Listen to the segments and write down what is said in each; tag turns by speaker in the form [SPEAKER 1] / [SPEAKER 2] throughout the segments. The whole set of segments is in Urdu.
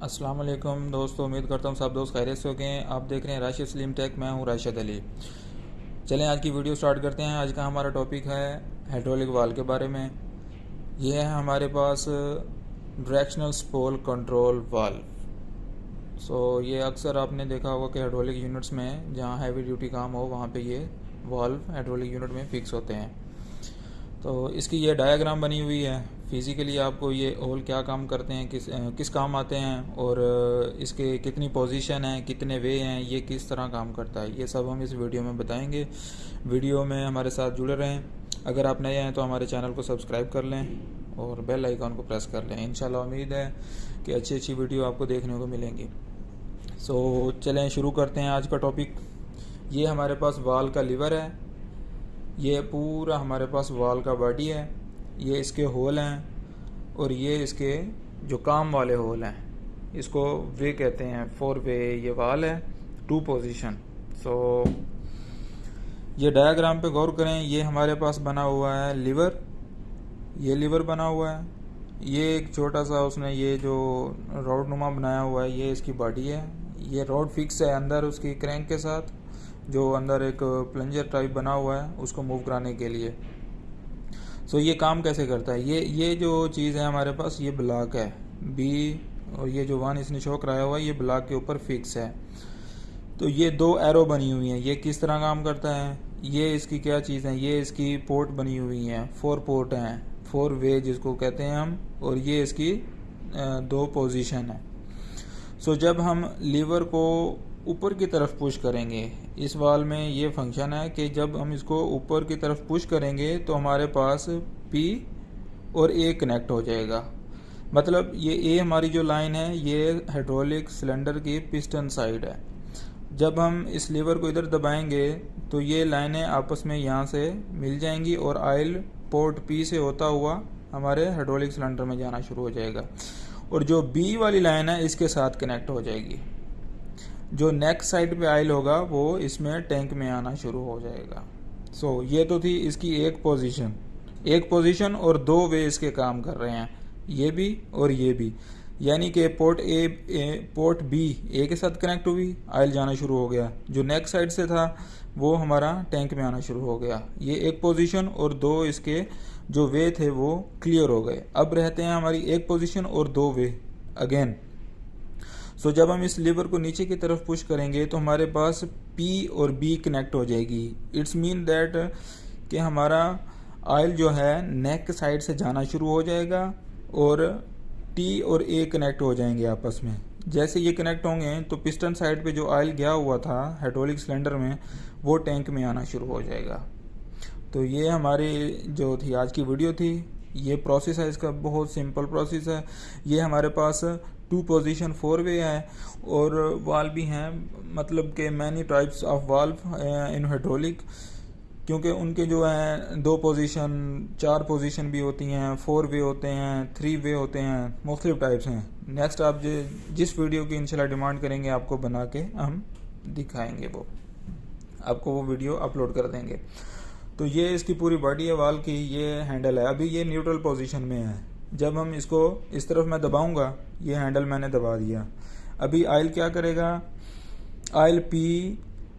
[SPEAKER 1] السلام علیکم دوستو، امید کرتا ہوں سب دوست خیریت سے ہو گئے ہیں۔ آپ دیکھ رہے ہیں راشد سلیم ٹیک، میں ہوں راشد علی۔ چلیں، آج کی ویڈیو سٹارٹ کرتے ہیں۔ آج کا ہمارا ٹاپک ہے ہیڈرولک وال کے بارے میں۔ یہ ہے ہمارے پاس ڈریکشنل سپول کنٹرول وال سو یہ اکثر آپ نے دیکھا ہوگا کہ ہیڈرولک یونٹس میں جہاں ہیوی ڈیوٹی کام ہو، وہاں پہ یہ والو ہیڈرولک یونٹ میں فکس ہوتے ہیں۔ تو اس کی یہ ڈایاگرام بنی ہوئی ہے۔ فزیکلی آپ کو یہ اول کیا کام کرتے ہیں، کس کس کام آتے ہیں اور اس کے کتنی پوزیشن ہیں، کتنے وے ہیں، یہ کس طرح کام کرتا ہے، یہ سب ہم اس ویڈیو میں بتائیں گے۔ ویڈیو میں ہمارے ساتھ جڑے رہیں۔ اگر آپ نئے ہیں تو ہمارے چینل کو سبسکرائب کر لیں اور بیل آئیکن کو پریس کر لیں۔ انشاءاللہ امید ہے کہ اچھی اچھی ویڈیو آپ کو دیکھنے کو ملیں گی۔ سو چلیں شروع کرتے ہیں آج کا ٹاپک یہ ہمارے پاس وال کا لیور ہے۔ یہ پورا ہمارے پاس وال کا باڈی ہے۔ یہ اس کے ہول ہیں اور یہ اس کے جو کام والے ہول ہیں۔ اس کو وے کہتے ہیں، فور وے، یہ وال ہے، ٹو پوزیشن۔ سو یہ ڈایاگرام پہ غور کریں، یہ ہمارے پاس بنا ہوا ہے لیور۔ یہ لیور بنا ہوا ہے۔ یہ ایک چھوٹا سا اس نے یہ جو روڈ نما بنایا ہوا ہے، یہ اس کی باڈی ہے۔ یہ روڈ فکس ہے اندر اس کی کرینک کے ساتھ، جو اندر ایک پلنجر ٹائپ بنا ہوا ہے، اس کو موو کرانے کے لیے۔ سو یہ کام کیسے کرتا ہے؟ یہ یہ جو چیز ہے ہمارے پاس، یہ بلاک ہے. بی اور یہ جو وان اس نے شو کرایا ہوا ہے، یہ بلاک کے اوپر فکس ہے. تو یہ دو ایرو بنی ہوئی ہیں. یہ کس طرح کام کرتا ہے؟ یہ اس کی کیا چیز ہیں یہ اس کی پورٹ بنی ہوئی ہیں. فور پورٹ ہیں. فور وے جس کو کہتے ہیں ہم. اور یہ اس کی دو پوزیشن ہے. سو جب ہم لیور کو اوپر کی طرف پش کریں گے۔ اس وال میں یہ فنکشن ہے کہ جب ہم اس کو اوپر کی طرف پش کریں گے تو ہمارے پاس پی اور اے کنیکٹ ہو جائے گا۔ مطلب یہ اے ہماری جو لائن ہے، یہ ہیڈرولک سلنڈر کی پسٹن سائڈ ہے۔ جب ہم اس لیور کو ادھر دبائیں گے تو یہ لائنیں آپس میں یہاں سے مل جائیں گی اور آئل پورٹ پی سے ہوتا ہوا ہمارے ہیڈرولک سلنڈر میں جانا شروع ہو جائے گا۔ اور جو بی والی لائن ہے، اس کے ساتھ کنیکٹ ہو جائے گی۔ جو نیک سائڈ پہ آئل ہوگا وہ اس میں ٹینک میں آنا شروع ہو جائے گا۔ سو so, یہ تو تھی اس کی ایک پوزیشن ایک پوزیشن اور دو وے اس کے کام کر رہے ہیں۔ یہ بھی اور یہ بھی۔ یعنی کہ port A port B A کے ساتھ کنیکٹ ہوئی آئل جانا شروع ہو گیا۔ جو نیک سائڈ سے تھا وہ ہمارا ٹینک میں آنا شروع ہو گیا۔ یہ ایک پوزیشن اور دو اس کے جو وے تھے وہ کلیئر ہو گئے۔ اب رہتے ہیں ہماری ایک پوزیشن اور دو وے اگین سو جب ہم اس لیور کو نیچے کی طرف پش کریں گے تو ہمارے پاس پی اور بی کنیکٹ ہو جائے گی۔ اٹس مین دیٹ کہ ہمارا آئل جو ہے نیک سائڈ سے جانا شروع ہو جائے گا اور ٹی اور اے کنیکٹ ہو جائیں گے آپس میں۔ جیسے یہ کنیکٹ ہوں گے تو پسٹن سائڈ پہ جو آئل گیا ہوا تھا ہیڈرولک سلنڈر میں وہ ٹینک میں آنا شروع ہو جائے گا۔ تو یہ ہماری جو تھی آج کی ویڈیو تھی، یہ پروسیس ہے، اس کا بہت سمپل پروسیس ہے۔ یہ ہمارے پاس ٹو پوزیشن فور وے ہے اور وال بھی ہیں. مطلب کہ many types of valve in hydraulic کیونکہ ان کے جو ہیں دو پوزیشن چار پوزیشن بھی ہوتی ہیں. فور وے ہوتے ہیں تھری وے ہوتے ہیں. مختلف ٹائپس ہیں. نیکسٹ آپ جس ویڈیو کی انشاءاللہ ڈیمانڈ کریں گے آپ کو بنا کے ہم دکھائیں گے وہ. آپ کو وہ ویڈیو اپلوڈ کر دیں گے. تو یہ اس کی پوری باڈی ہے وال کی یہ ہینڈل ہے. ابھی یہ نیوٹرل پوزیشن میں ہے. جب ہم اس کو اس طرف میں دباؤں گا، یہ ہینڈل میں نے دبا دیا۔ ابھی آئل کیا کرے گا؟ آئل پی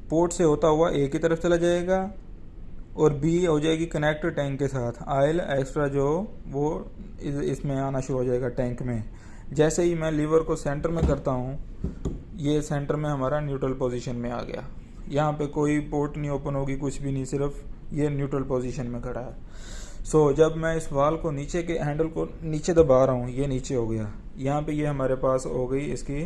[SPEAKER 1] پورٹ سے ہوتا ہوا اے کی طرف چلا جائے گا اور بی ہو جائے گی کنیکٹ ٹینک کے ساتھ۔ آئل ایکسٹرا جو وہ اس میں آنا شروع ہو جائے گا ٹینک میں۔ جیسے ہی میں لیور کو سینٹر میں کرتا ہوں، یہ سینٹر میں ہمارا نیوٹرل پوزیشن میں آ گیا۔ یہاں پہ کوئی پورٹ نہیں اوپن ہوگی، کچھ بھی نہیں، صرف یہ نیوٹرل پوزیشن میں کھڑا ہے۔ سو so, جب میں اس وال کو نیچے کے ہینڈل کو نیچے دبا رہا ہوں یہ نیچے ہو گیا۔ یہاں پہ یہ ہمارے پاس ہو گئی اس کی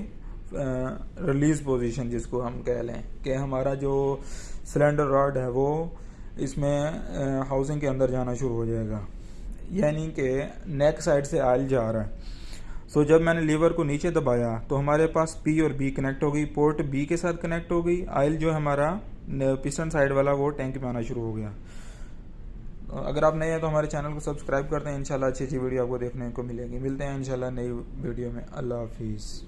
[SPEAKER 1] ریلیز پوزیشن جس کو ہم کہہ لیں کہ ہمارا جو سلنڈر راڈ ہے وہ اس میں ہاؤسنگ کے اندر جانا شروع ہو جائے گا۔ یعنی کہ نیک سائڈ سے آئل جا رہا ہے۔ سو so, جب میں نے لیور کو نیچے دبایا تو ہمارے پاس پی اور بی کنیکٹ ہو گئی۔ پورٹ بی کے ساتھ کنیکٹ ہو گئی۔ آئل جو ہمارا پسٹن سائڈ والا وہ ٹینک میں آنا شروع ہو گیا۔ اگر آپ نئے ہیں تو ہمارے چینل کو سبسکرائب کرتے ہیں انشاءاللہ اچھی اچھی ویڈیو آپ کو دیکھنے کو ملے گی۔ ملتے ہیں انشاءاللہ نئی ویڈیو میں۔ اللہ حافظ۔